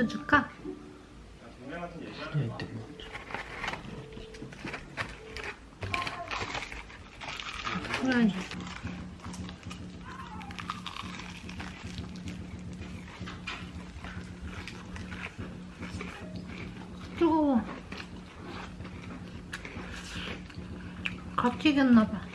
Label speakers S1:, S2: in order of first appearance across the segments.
S1: 뭐 먼저 줄까? 그래. 뜨거워. 같이 익었나봐.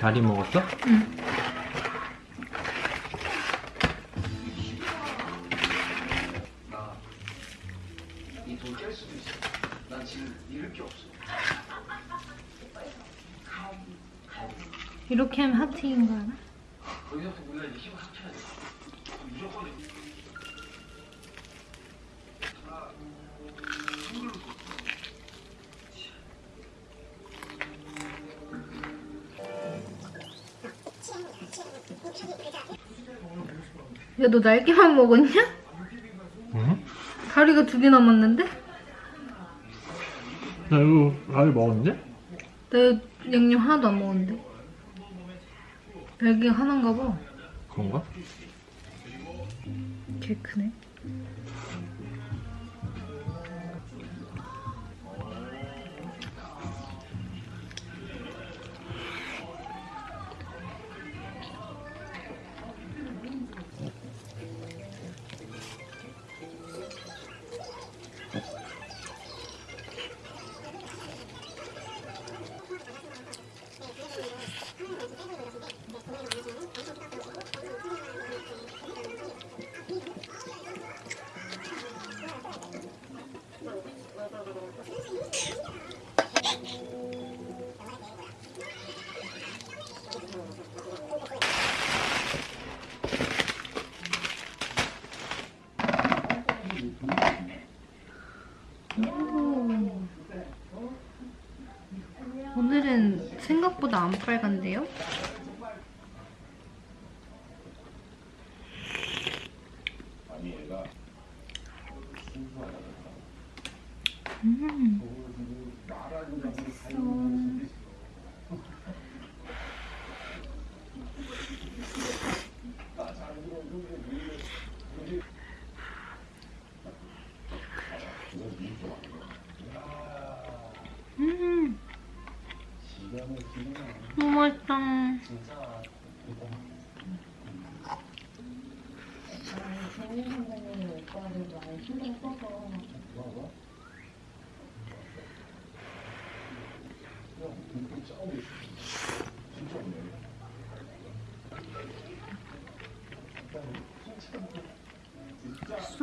S2: 다리 먹었어?
S1: 응. 이렇게 하면 하트인 거 알아?
S3: 거기서부터 우리가 이제 힘을 합쳐야 돼. 무조건
S1: 야, 너 날개만 먹었냐?
S2: 응?
S1: 다리가 두 개 남았는데?
S2: 나 이거 다리 먹었는데?
S1: 내 양념 하나도 안 먹었는데. 날개가 하나인가 봐.
S2: 그런가?
S1: 개 크네. 안 빨간데요?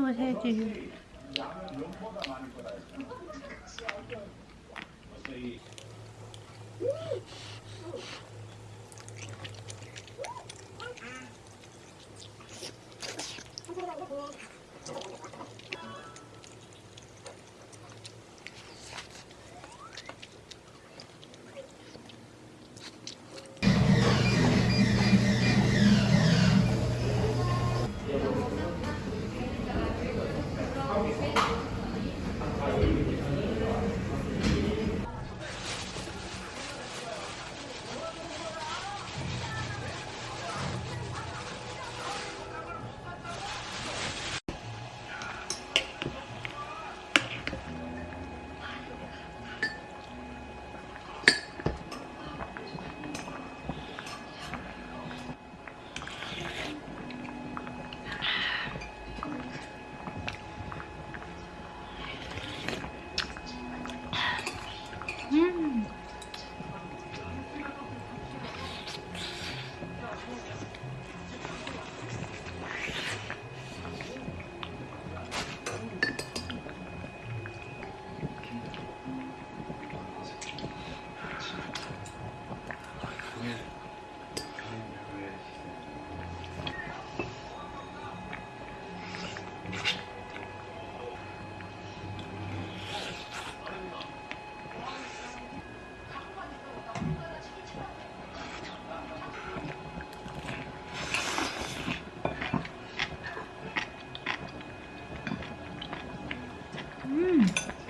S1: 또 해지.
S4: 嗯。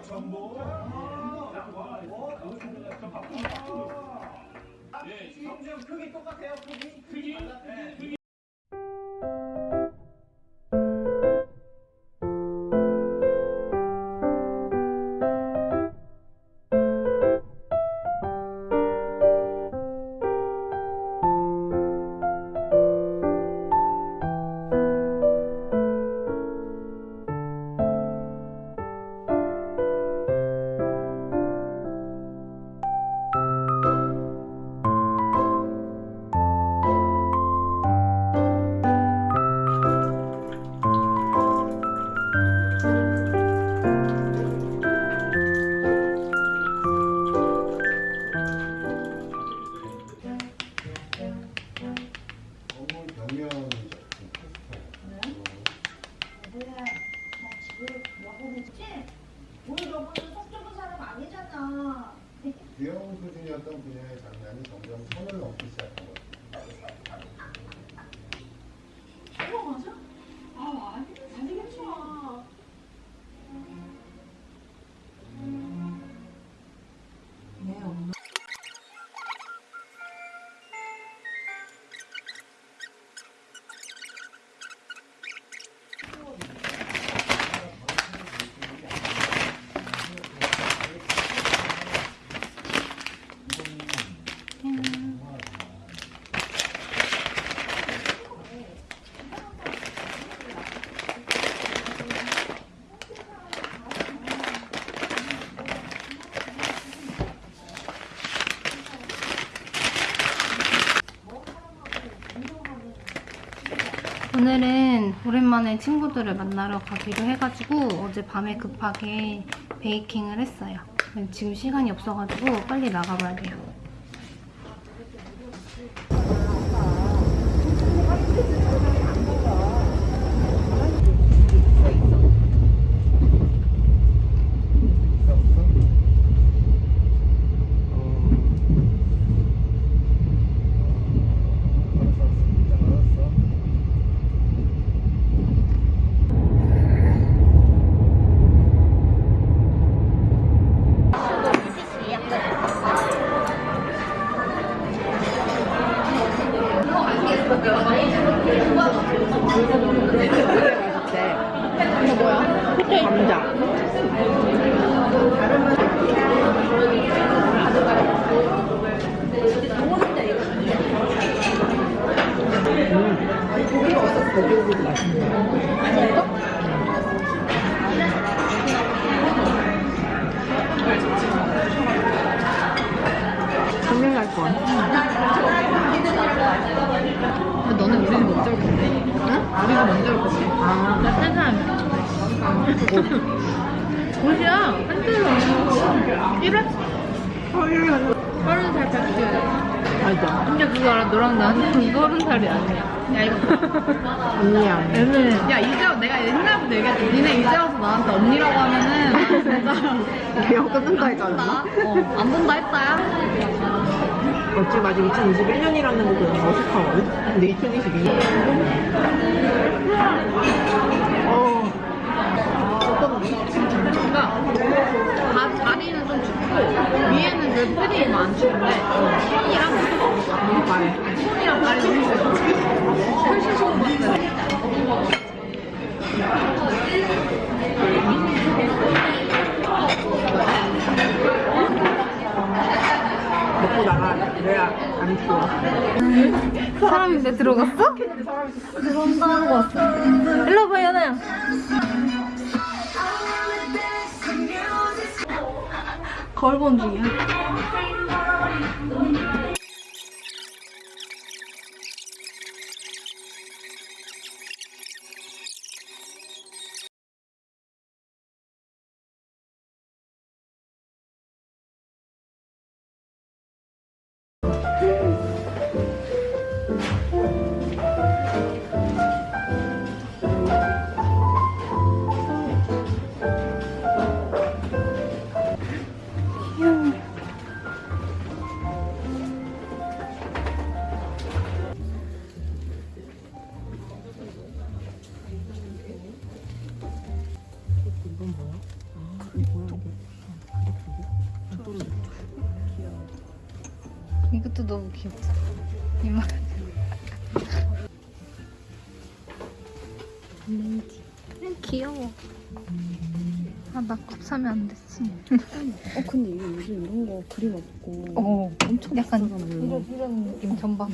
S4: acabou.
S5: 오랜만에 친구들을 만나러 가기로 해가지고 어젯밤에 급하게 베이킹을 했어요. 지금 시간이 없어가지고 빨리 나가봐야 돼요.
S6: 옷이야. 한줄로. 1회? 서른 살 뺐지. 알죠. 근데 그거 알아? 너랑 나는 서른 살이 아니야. 야, 이거. 언니야. 애매. 야, 이제 내가 옛날부터 얘기했지. 니네 이제 와서 나한테 언니라고 하면은. 나 진짜.
S7: 대학 끊는다 않았나?
S6: 어, 안 본다 했다야.
S7: 어찌 아직 2021년이라는 거 그냥 어색하거든? 근데 2022년. 어.
S6: 그러니까 다, 다리는 좀 춥고 위에는 그 패딩이 안 추운데 손이랑 손이랑 다리 너무 추워. 훨씬 추운 것 같아.
S7: 먹고 나가야 안 추워.
S1: 사람인데 들어갔어? 들어가고 왔어. 거울 중이야. 이것도 너무 귀엽다. 이만. 렌지. 귀여워. 아, 나컵 사면 안 됐지.
S8: 어 근데 이거 요즘 이런 거 그림 없고
S1: 어,
S8: 엄청
S1: 약간. 이런, 이런 느낌 전반.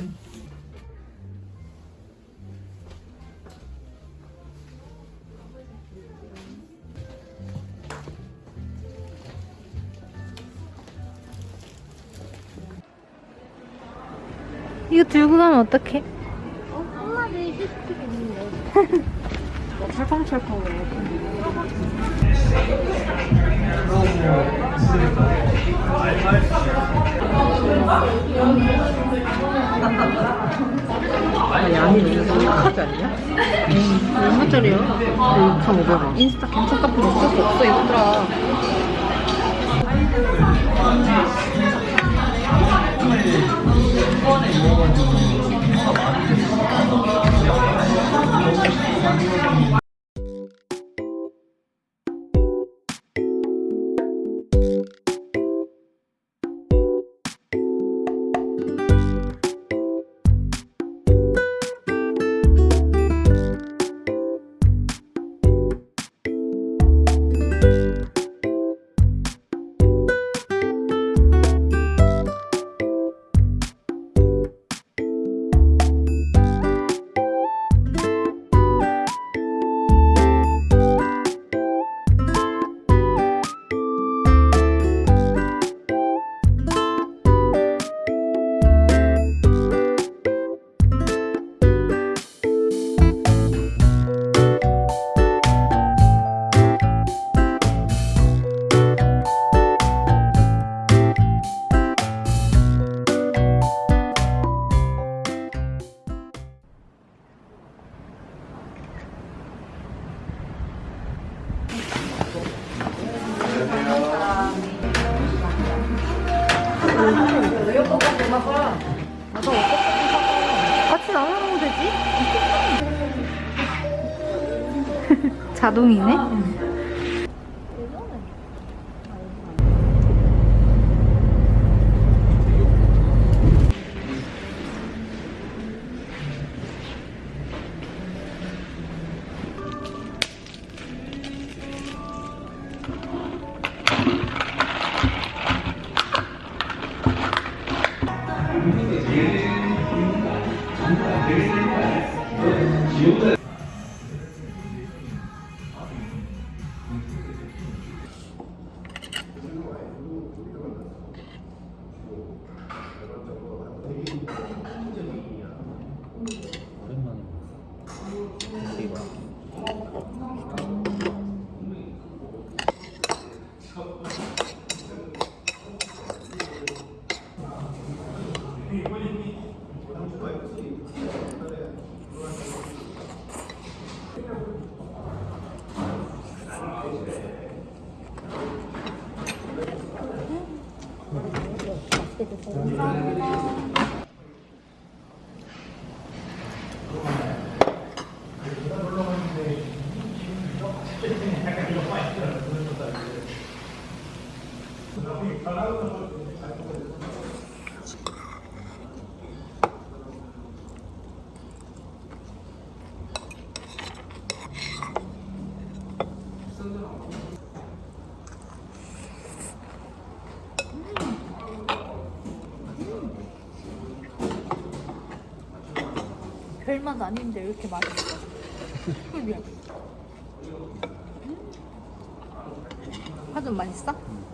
S1: 이거 들고 가면 어떡해?
S7: 아, 양이 너무 심각하지 않냐?
S1: 얼마짜리야?
S7: 2,500원.
S1: 인스타 괜찮 카페 어쩔 수 없어, 얘들아. 같이 자동이네? 됐어 별맛 아닌데 왜 이렇게 맛있어? 그게 파전 맛있어? 음?